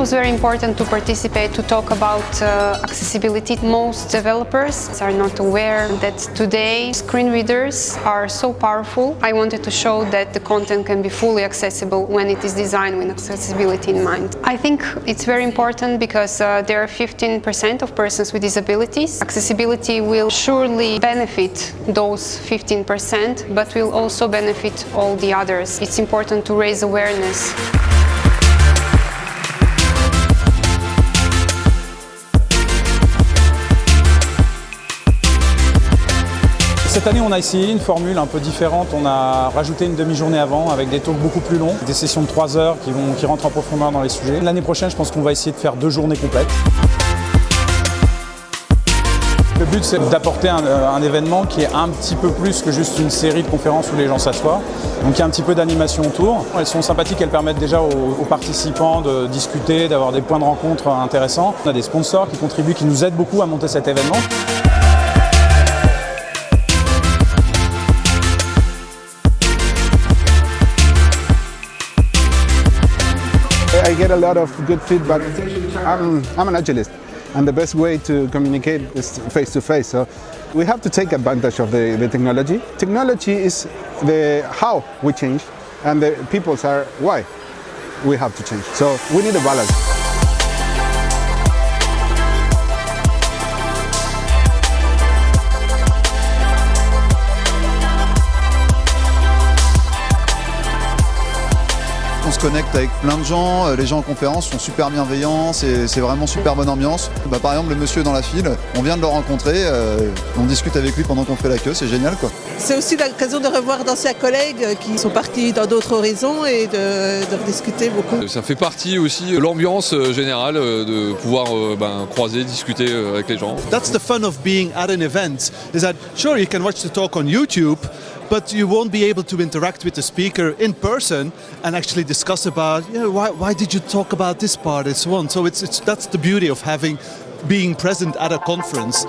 was very important to participate to talk about uh, accessibility. Most developers are not aware that today screen readers are so powerful. I wanted to show that the content can be fully accessible when it is designed with accessibility in mind. I think it's very important because uh, there are 15% of persons with disabilities. Accessibility will surely benefit those 15% but will also benefit all the others. It's important to raise awareness. Cette année, on a essayé une formule un peu différente. On a rajouté une demi-journée avant avec des talks beaucoup plus longs, des sessions de 3 heures qui, vont, qui rentrent en profondeur dans les sujets. L'année prochaine, je pense qu'on va essayer de faire deux journées complètes. Le but, c'est d'apporter un, un, événement qui est un petit peu plus que juste une série de conférences où les gens s'assoient. Donc il y a un petit peu d'animation autour. Elles sont sympathiques, elles permettent déjà aux participants de discuter, d'avoir des points de rencontre intéressants. On a des sponsors qui contribuent, qui nous aident beaucoup à monter cet événement. I get a lot of good feedback. I'm, I'm an agilist and the best way to communicate is face to face. So we have to take advantage of the, the technology. Technology is the how we change and the peoples are why we have to change. So we need a balance. On se connecte avec plein de gens, euh, les gens en conférence sont super bienveillants, c'est vraiment super bonne ambiance. Bah, par exemple, le monsieur dans la file, on vient de le rencontrer, euh, on discute avec lui pendant qu'on fait la queue, c'est génial quoi. C'est aussi l'occasion de revoir d'anciens collègues qui sont partis dans d'autres horizons et de, de discuter beaucoup. Ça fait partie aussi de l'ambiance euh, générale de pouvoir ben, croiser, discuter avec les gens. That's the fun of being at an event, is that sure you can watch the talk on YouTube, but you won't be able to interact with the speaker in person and actually discuss about you know, why, why did you talk about this part and so on. So it's, it's, that's the beauty of having being present at a conference.